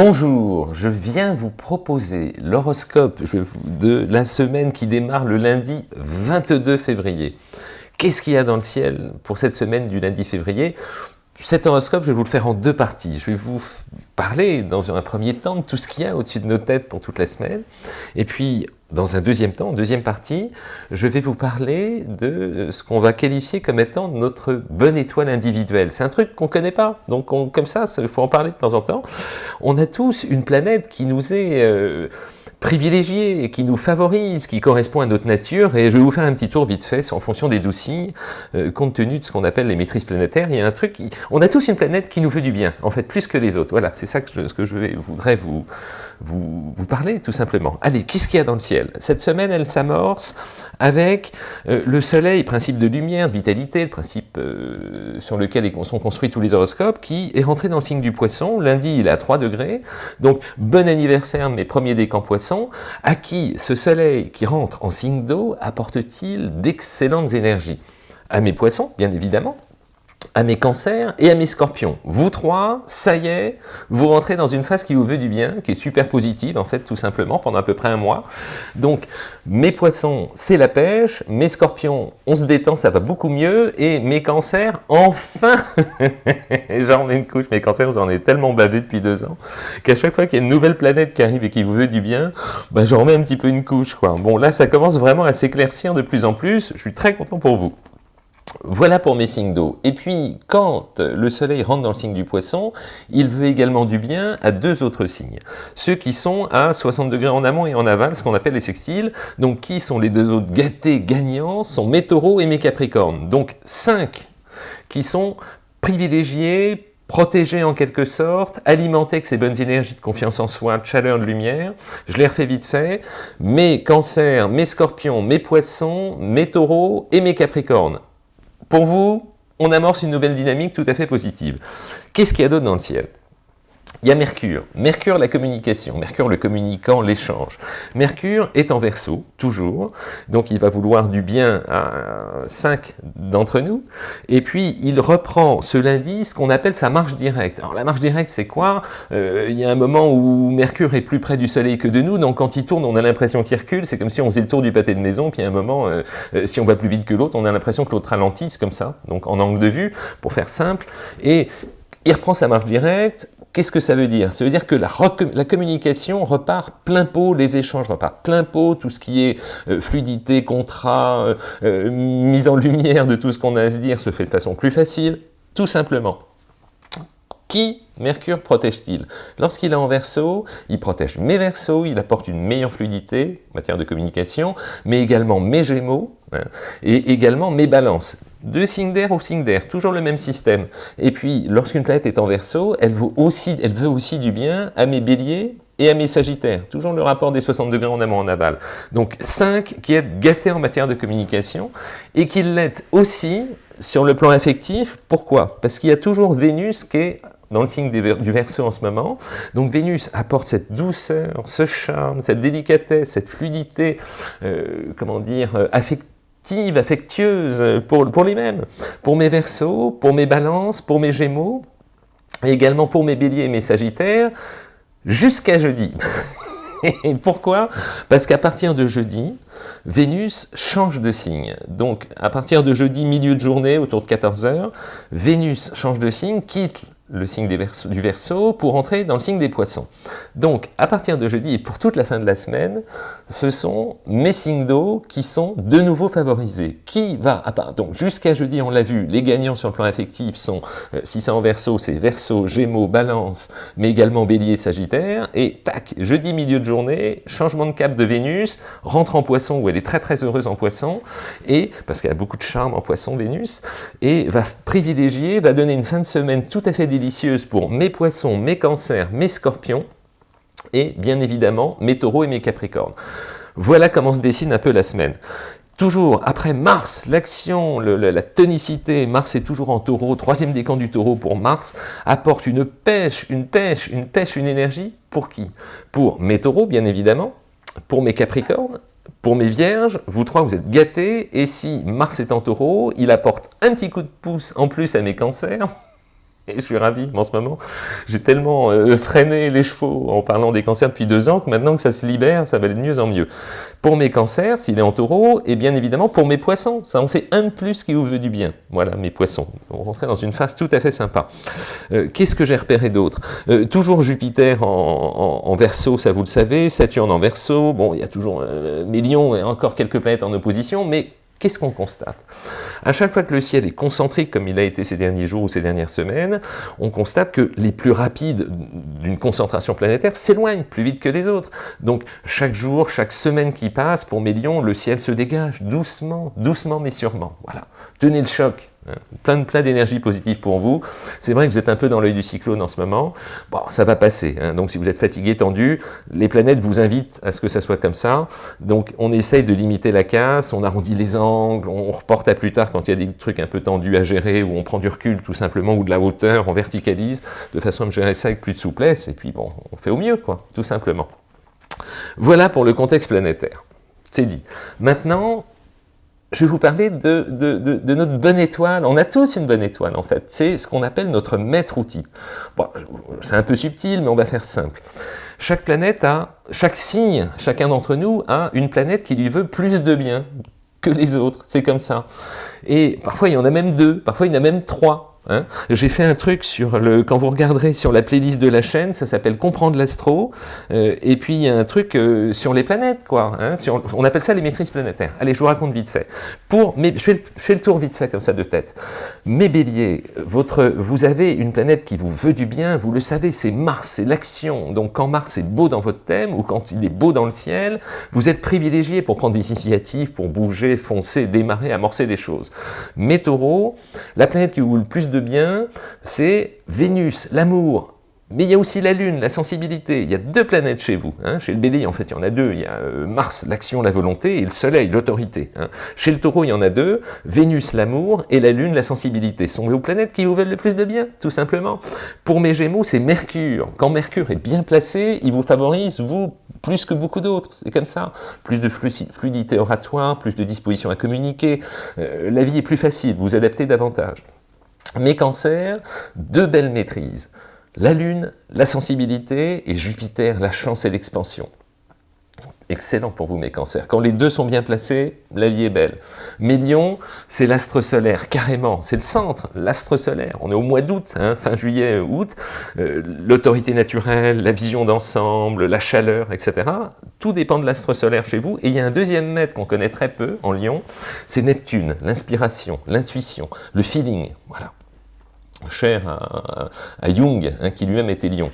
Bonjour, je viens vous proposer l'horoscope de la semaine qui démarre le lundi 22 février. Qu'est-ce qu'il y a dans le ciel pour cette semaine du lundi février? Cet horoscope, je vais vous le faire en deux parties. Je vais vous parler dans un premier temps de tout ce qu'il y a au-dessus de nos têtes pour toute la semaine. Et puis, dans un deuxième temps, deuxième partie, je vais vous parler de ce qu'on va qualifier comme étant notre bonne étoile individuelle. C'est un truc qu'on ne connaît pas, donc comme ça, il faut en parler de temps en temps. On a tous une planète qui nous est... Euh, privilégiée qui nous favorise, qui correspond à notre nature. Et je vais vous faire un petit tour vite fait en fonction des douze signes, euh, compte tenu de ce qu'on appelle les maîtrises planétaires. Il y a un truc, on a tous une planète qui nous veut du bien, en fait, plus que les autres. Voilà, c'est ça que je, ce que je voudrais vous, vous parler, tout simplement. Allez, qu'est-ce qu'il y a dans le ciel? Cette semaine, elle s'amorce avec euh, le soleil, principe de lumière, de vitalité, le principe euh, sur lequel sont construits tous les horoscopes, qui est rentré dans le signe du poisson. Lundi, il est à 3 degrés. Donc, bon anniversaire, mes premiers décans poissons. À qui ce soleil qui rentre en signe d'eau apporte-t-il d'excellentes énergies? À mes poissons, bien évidemment, à mes cancers et à mes scorpions. Vous trois, ça y est, vous rentrez dans une phase qui vous veut du bien, qui est super positive en fait, tout simplement, pendant à peu près un mois. Donc, mes poissons, c'est la pêche, mes scorpions, on se détend, ça va beaucoup mieux, et mes cancers, enfin J'en mets une couche, mes cancers, j'en ai tellement bavé depuis deux ans, qu'à chaque fois qu'il y a une nouvelle planète qui arrive et qui vous veut du bien, bah, j'en remets un petit peu une couche, quoi. Bon, là, ça commence vraiment à s'éclaircir de plus en plus, je suis très content pour vous. Voilà pour mes signes d'eau. Et puis, quand le soleil rentre dans le signe du poisson, il veut également du bien à deux autres signes. Ceux qui sont à 60 degrés en amont et en aval, ce qu'on appelle les sextiles. Donc, qui sont les deux autres gâtés gagnants sont mes taureaux et mes capricornes. Donc, cinq qui sont privilégiés, protégés en quelque sorte, alimentés avec ces bonnes énergies de confiance en soi, de chaleur, de lumière. Je les refais vite fait. Mes cancers, mes scorpions, mes poissons, mes taureaux et mes capricornes. Pour vous, on amorce une nouvelle dynamique tout à fait positive. Qu'est-ce qu'il y a d'autre dans le ciel? Il y a Mercure. Mercure, la communication. Mercure, le communicant, l'échange. Mercure est en verso, toujours. Donc, il va vouloir du bien à cinq d'entre nous. Et puis, il reprend ce lundi ce qu'on appelle sa marche directe. Alors, la marche directe, c'est quoi? Euh, Il y a un moment où Mercure est plus près du Soleil que de nous. Donc, quand il tourne, on a l'impression qu'il recule. C'est comme si on faisait le tour du pâté de maison. Puis, a un moment, euh, euh, si on va plus vite que l'autre, on a l'impression que l'autre ralentit. comme ça. Donc, en angle de vue, pour faire simple. Et il reprend sa marche directe, Qu'est-ce que ça veut dire? Ça veut dire que la, communication repart plein pot, les échanges repartent plein pot, tout ce qui est euh, fluidité, contrat, euh, euh, mise en lumière de tout ce qu'on a à se dire se fait de façon plus facile, tout simplement. Qui Mercure protège-t-il? Lorsqu'il est en verso, il protège mes versos, il apporte une meilleure fluidité en matière de communication, mais également mes gémeaux, hein, et également mes balances. Deux signes d'air ou signes d'air, toujours le même système. Et puis, lorsqu'une planète est en verso, elle veut, aussi, du bien à mes béliers et à mes sagittaires. Toujours le rapport des 60 degrés en amont en aval. Donc 5 qui est gâté en matière de communication et qui l'est aussi sur le plan affectif. Pourquoi? Parce qu'il y a toujours Vénus qui est dans le signe du Verseau en ce moment. Donc Vénus apporte cette douceur, ce charme, cette délicatesse, cette fluidité, euh, comment dire, euh, affectueuse pour, pour les mêmes. Pour mes Verseaux, pour mes Balances, pour mes Gémeaux, et également pour mes Béliers et mes Sagittaires, jusqu'à jeudi. Et pourquoi? Parce qu'à partir de jeudi, Vénus change de signe. Donc, à partir de jeudi, milieu de journée, autour de 14h, Vénus change de signe, quitte le signe du Verseau pour entrer dans le signe des Poissons. Donc, à partir de jeudi et pour toute la fin de la semaine, ce sont mes signes d'eau qui sont de nouveau favorisés. Qui va Donc, jusqu'à jeudi, on l'a vu, les gagnants sur le plan affectif sont, euh, si c'est en Verseau, c'est Verseau, Gémeaux, Balance, mais également Bélier, Sagittaire. Et tac, jeudi, milieu de journée, changement de cap de Vénus, rentre en Poisson où elle est très très heureuse en Poisson, et parce qu'elle a beaucoup de charme en Poisson, Vénus, et va privilégier, va donner une fin de semaine tout à fait délicieuse pour mes poissons, mes cancers, mes scorpions, et bien évidemment mes taureaux et mes capricornes. Voilà comment se dessine un peu la semaine. Toujours, après Mars, l'action, la tonicité, Mars est toujours en taureau, troisième décan du taureau pour Mars, apporte une pêche, une pêche, une pêche, une énergie, pour qui? Pour mes taureaux, bien évidemment, pour mes capricornes, pour mes vierges, vous trois, vous êtes gâtés, et si Mars est en taureau, il apporte un petit coup de pouce en plus à mes cancers, Et je suis ravi en ce moment. J'ai tellement euh, freiné les chevaux en parlant des cancers depuis deux ans que maintenant que ça se libère, ça va de mieux en mieux. Pour mes cancers, s'il est en taureau, et bien évidemment pour mes poissons, ça en fait un de plus qui vous veut du bien. Voilà, mes poissons. On rentrait dans une phase tout à fait sympa. Euh, qu'est-ce que j'ai repéré d'autre? Euh, Toujours Jupiter en, en, verso, ça vous le savez, Saturne en verso, bon, il y a toujours millions et encore quelques planètes en opposition, mais Qu'est-ce qu'on constate? À chaque fois que le ciel est concentrique, comme il a été ces derniers jours ou ces dernières semaines, on constate que les plus rapides d'une concentration planétaire s'éloignent plus vite que les autres. Donc chaque jour, chaque semaine qui passe, pour Mélion, le ciel se dégage doucement, doucement mais sûrement. Voilà. Tenez le choc. Plein d'énergie positive pour vous. C'est vrai que vous êtes un peu dans l'œil du cyclone en ce moment. Bon, ça va passer. Hein. Donc si vous êtes fatigué, tendu, les planètes vous invitent à ce que ça soit comme ça. Donc on essaye de limiter la casse, on arrondit les angles, on reporte à plus tard quand il y a des trucs un peu tendus à gérer, ou on prend du recul tout simplement, ou de la hauteur, on verticalise, de façon à gérer ça avec plus de souplesse, et puis bon, on fait au mieux, quoi, tout simplement. Voilà pour le contexte planétaire. C'est dit. Maintenant, je vais vous parler de, notre bonne étoile. On a tous une bonne étoile, en fait. C'est ce qu'on appelle notre maître-outil. C'est un peu subtil, mais on va faire simple. Chaque planète a, chaque signe, chacun d'entre nous a une planète qui lui veut plus de bien que les autres. C'est comme ça. Et parfois, il y en a même deux. Parfois, il y en a même trois. Hein. J'ai fait un truc sur le, quand vous regarderez sur la playlist de la chaîne, ça s'appelle Comprendre l'astro, euh, et puis il y a un truc euh, sur les planètes, quoi. Hein, on appelle ça les maîtrises planétaires. Allez, je vous raconte vite fait. Pour, mais je fais, le tour vite fait comme ça de tête. Mes béliers, votre, vous avez une planète qui vous veut du bien, vous le savez, c'est Mars, c'est l'action. Donc quand Mars est beau dans votre thème, ou quand il est beau dans le ciel, vous êtes privilégié pour prendre des initiatives, pour bouger, foncer, démarrer, amorcer des choses. Mes taureaux, la planète qui vous le plus de bien, c'est Vénus, l'amour. Mais il y a aussi la Lune, la sensibilité. Il y a deux planètes chez vous. Hein. Chez le Bélier, en fait, il y en a deux. Il y a euh, Mars, l'action, la volonté, et le Soleil, l'autorité. Hein. Chez le Taureau, il y en a deux. Vénus, l'amour, et la Lune, la sensibilité. Ce sont vos planètes qui vous veulent le plus de bien, tout simplement. Pour mes Gémeaux, c'est Mercure. Quand Mercure est bien placé, il vous favorise, vous, plus que beaucoup d'autres. C'est comme ça. Plus de fluidité oratoire, plus de disposition à communiquer. Euh, la vie est plus facile, vous vous adaptez davantage. Mes cancers, deux belles maîtrises. La Lune, la sensibilité, et Jupiter, la chance et l'expansion. Excellent pour vous, mes cancers. Quand les deux sont bien placés, la vie est belle. Mes lions, c'est l'astre solaire, carrément. C'est le centre, l'astre solaire. On est au mois d'août, hein, fin juillet, août. Euh, l'autorité naturelle, la vision d'ensemble, la chaleur, etc. Tout dépend de l'astre solaire chez vous. Et il y a un deuxième maître qu'on connaît très peu en lion, c'est Neptune, l'inspiration, l'intuition, le feeling. Voilà cher à, Jung, hein, qui lui-même était lion.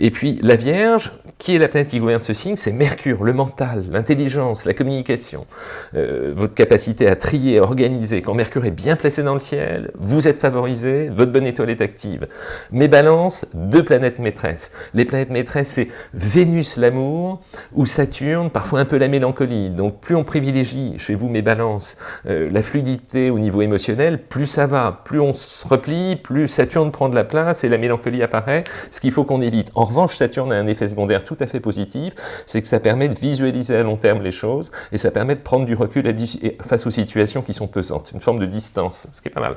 Et puis la Vierge, qui est la planète qui gouverne ce signe C'est Mercure, le mental, l'intelligence, la communication, euh, votre capacité à trier, à organiser. Quand Mercure est bien placé dans le ciel, vous êtes favorisé, votre bonne étoile est active. Mes balances, deux planètes maîtresses. Les planètes maîtresses, c'est Vénus, l'amour, ou Saturne, parfois un peu la mélancolie. Donc plus on privilégie chez vous, mes balances, euh, la fluidité au niveau émotionnel, plus ça va. Plus on se replie, plus Saturne prend de la place et la mélancolie apparaît, ce qu'il faut qu'on évite. En revanche, Saturne a un effet secondaire tout à fait positif, c'est que ça permet de visualiser à long terme les choses et ça permet de prendre du recul face aux situations qui sont pesantes, une forme de distance, ce qui est pas mal.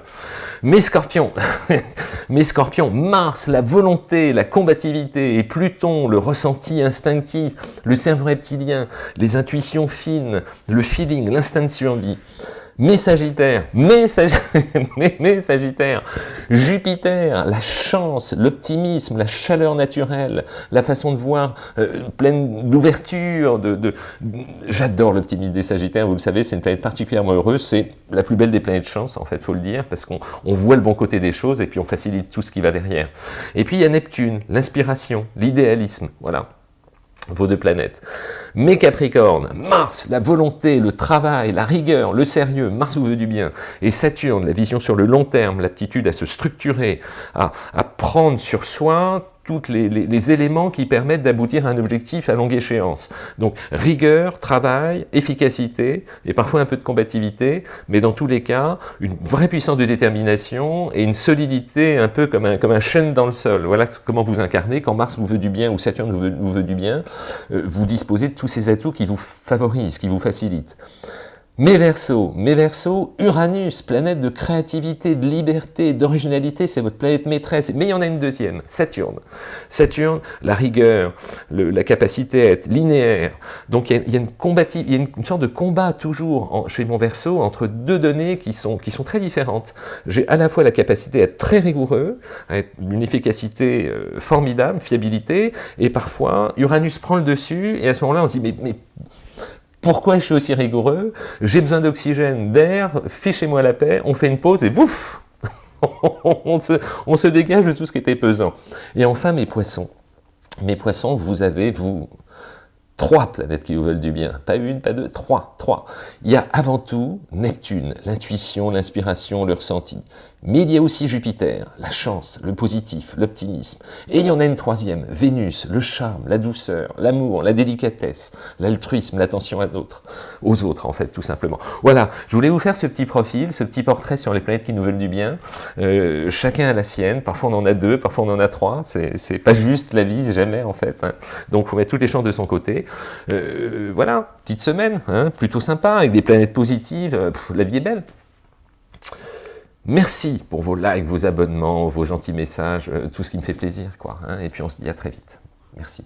Mais Scorpion, mais Scorpion, Mars, la volonté, la combativité, et Pluton, le ressenti instinctif, le cerveau reptilien, les intuitions fines, le feeling, l'instinct de survie mes Sagittaires, mes, Sagittaires, Jupiter, la chance, l'optimisme, la chaleur naturelle, la façon de voir euh, pleine d'ouverture, de, j'adore l'optimisme des Sagittaires, vous le savez, c'est une planète particulièrement heureuse, c'est la plus belle des planètes chance, en fait, faut le dire, parce qu'on voit le bon côté des choses et puis on facilite tout ce qui va derrière. Et puis il y a Neptune, l'inspiration, l'idéalisme, voilà vos deux planètes. Mes Capricornes, Mars, la volonté, le travail, la rigueur, le sérieux, Mars vous veut du bien, et Saturne, la vision sur le long terme, l'aptitude à se structurer, à, à prendre sur soi tous les, éléments qui permettent d'aboutir à un objectif à longue échéance. Donc rigueur, travail, efficacité, et parfois un peu de combativité, mais dans tous les cas, une vraie puissance de détermination et une solidité un peu comme un, chêne dans le sol. Voilà comment vous incarnez. Quand Mars vous veut du bien ou Saturne vous veut, du bien, euh, vous disposez de tous ces atouts qui vous favorisent, qui vous facilitent. Mes Verseaux, mes Verseaux, Uranus, planète de créativité, de liberté, d'originalité, c'est votre planète maîtresse. Mais il y en a une deuxième, Saturne. Saturne, la rigueur, la capacité à être linéaire. Donc il y a, une, une, sorte de combat toujours chez mon Verseau entre deux données qui sont, qui sont très différentes. J'ai à la fois la capacité à être très rigoureux, à être d'une efficacité euh, formidable, fiabilité, et parfois Uranus prend le dessus, et à ce moment-là on se dit mais pourquoi je suis aussi rigoureux? J'ai besoin d'oxygène, d'air, fichez-moi la paix, on fait une pause et bouf on, se, on se dégage de tout ce qui était pesant. Et enfin, mes poissons. Mes poissons, vous avez, vous, trois planètes qui vous veulent du bien. Pas une, pas deux, trois, trois. Il y a avant tout Neptune, l'intuition, l'inspiration, le ressenti. Mais il y a aussi Jupiter, la chance, le positif, l'optimisme. Et il y en a une troisième, Vénus, le charme, la douceur, l'amour, la délicatesse, l'altruisme, l'attention à d'autres, aux autres en fait, tout simplement. Voilà, je voulais vous faire ce petit profil, ce petit portrait sur les planètes qui nous veulent du bien. Euh, chacun a la sienne, parfois on en a deux, parfois on en a trois. C'est pas juste la vie, jamais en fait. Hein. Donc il faut mettre toutes les chances de son côté. Euh, voilà, petite semaine, hein, plutôt sympa, avec des planètes positives, la vie est belle. Merci pour vos likes, vos abonnements, vos gentils messages, euh, tout ce qui me fait plaisir. quoi. Hein, et puis on se dit à très vite. Merci.